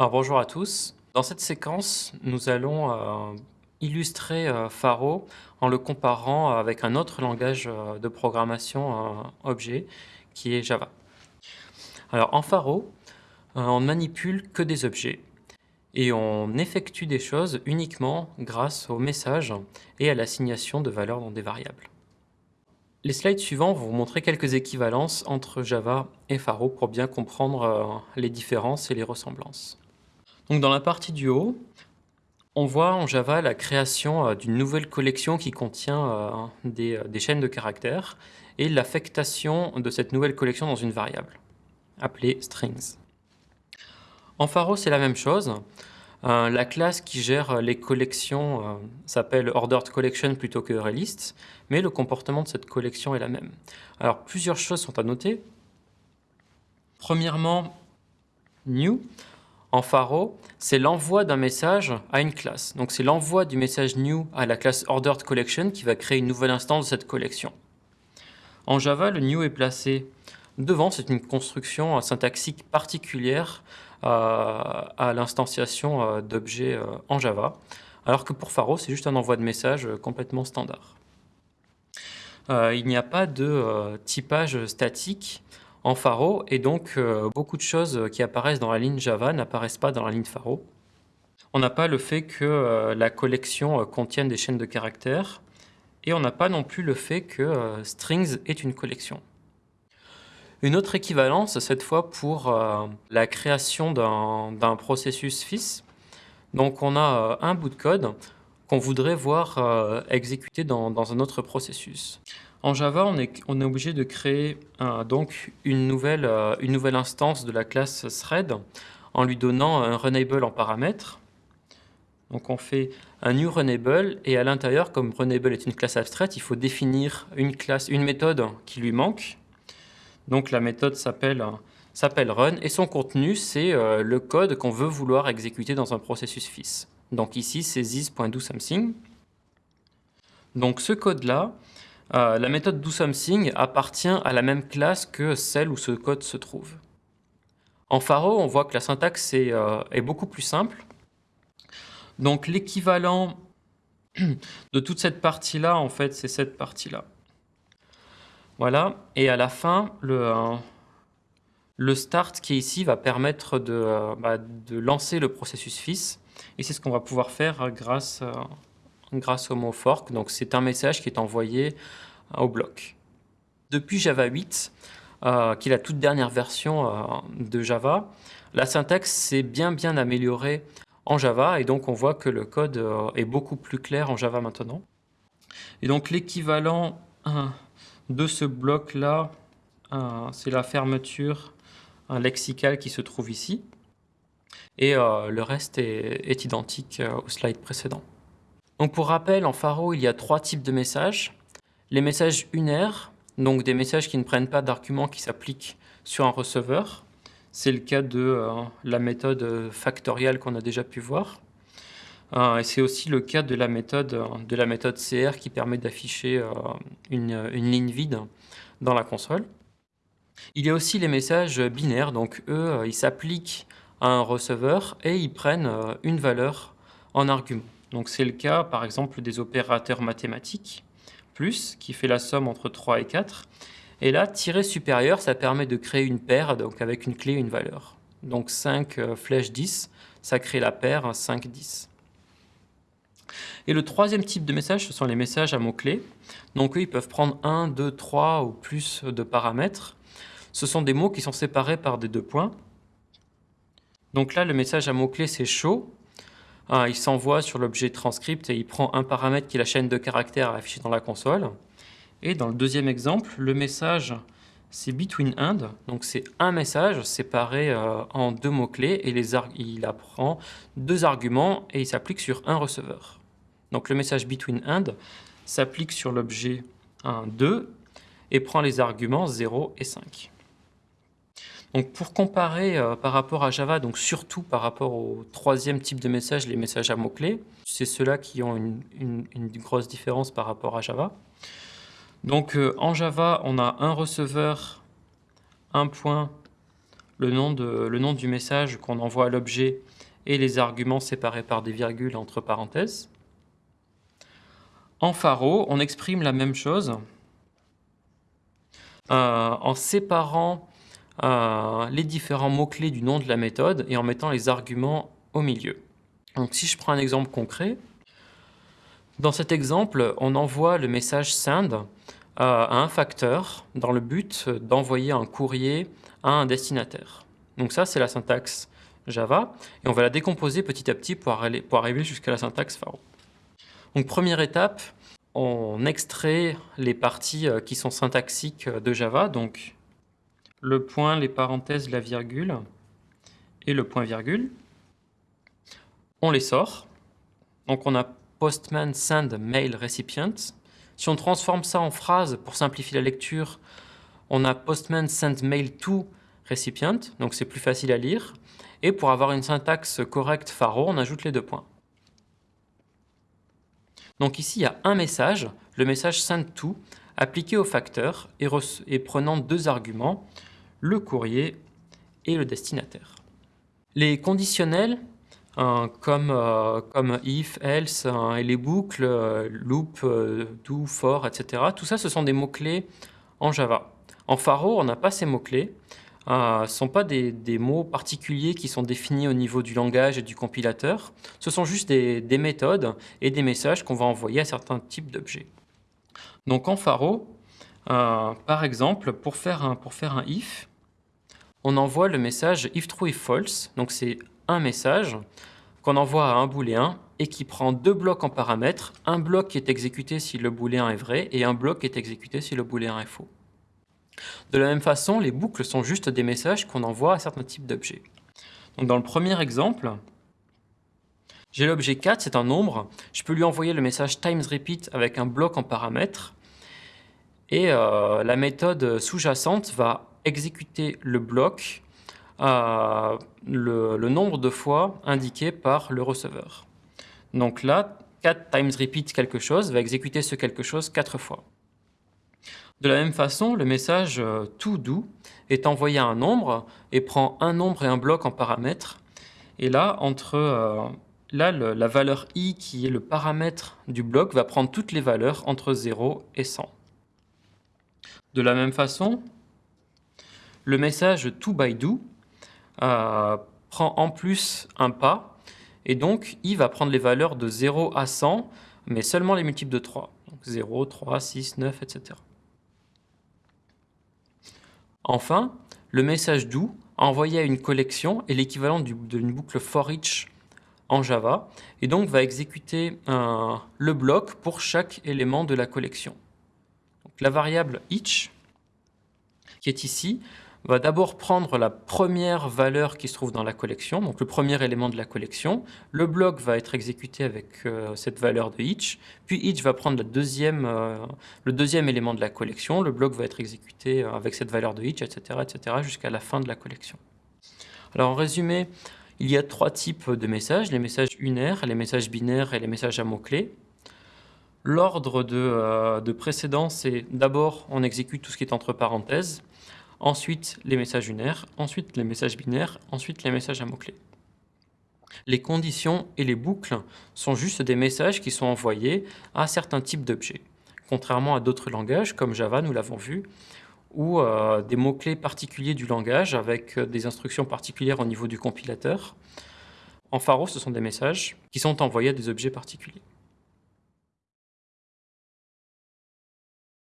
Alors bonjour à tous. Dans cette séquence, nous allons euh, illustrer euh, Faro en le comparant avec un autre langage euh, de programmation objet qui est Java. Alors en Faro, on ne manipule que des objets et on effectue des choses uniquement grâce aux messages et à l'assignation de valeurs dans des variables. Les slides suivants vont vous montrer quelques équivalences entre Java et Faro pour bien comprendre les différences et les ressemblances. Donc dans la partie du haut, on voit en Java la création euh, d'une nouvelle collection qui contient euh, euh, des, chaînes de caractères et l'affectation de cette nouvelle collection dans une variable, appelée strings. En Pharo, c'est la même chose. la classe qui gère les collections s'appelle ordered collection plutôt que arraylist, mais le comportement de cette collection est la même. Alors, plusieurs choses sont à noter. Premièrement, new, en Faro, c'est l'envoi d'un message à une classe. Donc c'est l'envoi du message new à la classe ordered collection qui va créer une nouvelle instance de cette collection. En Java, le new est placé devant, c'est une construction syntaxique particulière euh, à l'instanciation euh, d'objets euh, en Java, alors que pour Faro, c'est juste un envoi de message complètement standard. il n'y a pas de typage statique en Faro, et donc euh, beaucoup de choses qui apparaissent dans la ligne Java n'apparaissent pas dans la ligne Faro. On n'a pas le fait que euh, la collection euh, contienne des chaînes de caractères, et on n'a pas non plus le fait que strings est une collection. Une autre équivalence, cette fois pour la création d'un processus fils. Donc on a un bout de code qu'on voudrait voir exécuter dans un autre processus. En Java, on est, obligé de créer donc une nouvelle, euh, une nouvelle instance de la classe thread en lui donnant un runable en paramètre. Donc on fait un new runable et à l'intérieur, comme runable est une classe abstraite, il faut définir une, méthode qui lui manque. Donc la méthode s'appelle run et son contenu c'est euh, le code qu'on veut vouloir exécuter dans un processus fils. Donc ici c'est this.doSomething. Donc ce code là, euh, la méthode doSomething appartient à la même classe que celle où ce code se trouve. En Faro, on voit que la syntaxe est, euh, beaucoup plus simple. Donc l'équivalent de toute cette partie-là, en fait, c'est cette partie-là. Voilà, et à la fin, le, euh, start qui est ici va permettre de, bah, de lancer le processus fils. Et c'est ce qu'on va pouvoir faire grâce grâce au mot fork. Donc c'est un message qui est envoyé euh, au bloc. Depuis Java 8, euh, qui est la toute dernière version euh, de Java, la syntaxe s'est bien bien améliorée en Java et donc on voit que le code est beaucoup plus clair en Java maintenant. Et donc l'équivalent de ce bloc-là, c'est la fermeture lexicale qui se trouve ici. Et le reste est identique au slide précédent. Donc pour rappel, en Faro, il y a trois types de messages. Les messages unaires, donc des messages qui ne prennent pas d'arguments qui s'appliquent sur un receveur. C'est le cas de euh, la méthode factorielle qu'on a déjà pu voir. Euh, c'est aussi le cas de la méthode, CR qui permet d'afficher euh, une, ligne vide dans la console. Il y a aussi les messages binaires, donc eux, ils s'appliquent à un receveur et ils prennent une valeur en argument. Donc c'est le cas par exemple des opérateurs mathématiques, plus, qui fait la somme entre 3 et 4. Et là, tiret supérieur, ça permet de créer une paire, donc avec une clé et une valeur. Donc 5 euh, flèches 10, ça crée la paire 5, 10. Et le troisième type de message, ce sont les messages à mots-clés. Donc eux, ils peuvent prendre 1, 2, 3 ou plus de paramètres. Ce sont des mots qui sont séparés par des deux points. Donc là, le message à mots-clés, c'est show. Ah, il s'envoie sur l'objet transcript et il prend un paramètre qui est la chaîne de caractères affichée dans la console. Et dans le deuxième exemple, le message, c'est between and, donc c'est un message séparé euh, en deux mots-clés et il apprend deux arguments et il s'applique sur un receveur. Donc le message between and s'applique sur l'objet 1, 2 et prend les arguments 0 et 5. Donc pour comparer euh, par rapport à Java, donc surtout par rapport au troisième type de message, les messages à mots-clés, c'est ceux-là qui ont une, grosse différence par rapport à Java. Donc euh, en Java, on a un receveur, un point, le nom, de, le nom du message qu'on envoie à l'objet et les arguments séparés par des virgules entre parenthèses. En Pharo, on exprime la même chose euh, en séparant euh, les différents mots-clés du nom de la méthode et en mettant les arguments au milieu. Donc si je prends un exemple concret, dans cet exemple, on envoie le message send euh, à un facteur dans le but d'envoyer un courrier à un destinataire. Donc ça, c'est la syntaxe Java, et on va la décomposer petit à petit pour, arriver jusqu'à la syntaxe Pharo. Donc première étape, on extrait les parties euh, qui sont syntaxiques de Java, donc le point, les parenthèses, la virgule et le point virgule. On les sort. Donc on a postman send mail recipient. Si on transforme ça en phrase pour simplifier la lecture, on a postman send mail to recipient, donc c'est plus facile à lire. Et pour avoir une syntaxe correcte pharo, on ajoute les deux points. Donc ici, il y a un message, le message send to, appliqué au facteur et, prenant deux arguments, le courrier et le destinataire. Les conditionnels, hein, comme, euh, comme if, else, hein, et les boucles, euh, loop, euh, do, for, etc., tout ça, ce sont des mots-clés en Java. En Pharo, on n'a pas ces mots-clés. Ce ne sont pas des, mots particuliers qui sont définis au niveau du langage et du compilateur. Ce sont juste des, méthodes et des messages qu'on va envoyer à certains types d'objets. Donc en Pharo, euh, par exemple, pour faire un if, on envoie le message if true if false. Donc c'est un message qu'on envoie à un booléen et qui prend deux blocs en paramètres, un bloc qui est exécuté si le booléen est vrai et un bloc qui est exécuté si le booléen est faux. De la même façon, les boucles sont juste des messages qu'on envoie à certains types d'objets. Dans le premier exemple, j'ai l'objet 4, c'est un nombre. Je peux lui envoyer le message times repeat avec un bloc en paramètres. Et euh, la méthode sous-jacente va exécuter le bloc euh, le, nombre de fois indiqué par le receveur. Donc là, 4 times repeat quelque chose va exécuter ce quelque chose 4 fois. De la même façon, le message euh, to do est envoyé à un nombre et prend un nombre et un bloc en paramètres. Et là, entre euh, là, la valeur i qui est le paramètre du bloc va prendre toutes les valeurs entre 0 et 100. De la même façon, le message to by do prend en plus un pas et donc i va prendre les valeurs de 0 à 100 mais seulement les multiples de 3. Donc 0, 3, 6, 9, etc. Enfin, le message do envoyé à une collection est l'équivalent d'une boucle for each en Java et donc va exécuter le bloc pour chaque élément de la collection. la variable each qui est ici va d'abord prendre la première valeur qui se trouve dans la collection, donc le premier élément de la collection. Le bloc va être exécuté avec euh, cette valeur de each, puis each va prendre euh, le deuxième élément de la collection. Le bloc va être exécuté euh, avec cette valeur de each, etc., etc., jusqu'à la fin de la collection. Alors en résumé, il y a trois types de messages, les messages unaires, les messages binaires et les messages à mots-clés. L'ordre de, de précédence, c'est d'abord on exécute tout ce qui est entre parenthèses, ensuite les messages unaires, ensuite les messages binaires, ensuite les messages à mots-clés. Les conditions et les boucles sont juste des messages qui sont envoyés à certains types d'objets, contrairement à d'autres langages comme Java, nous l'avons vu, ou euh, des mots-clés particuliers du langage avec euh, des instructions particulières au niveau du compilateur. En Pharo, ce sont des messages qui sont envoyés à des objets particuliers.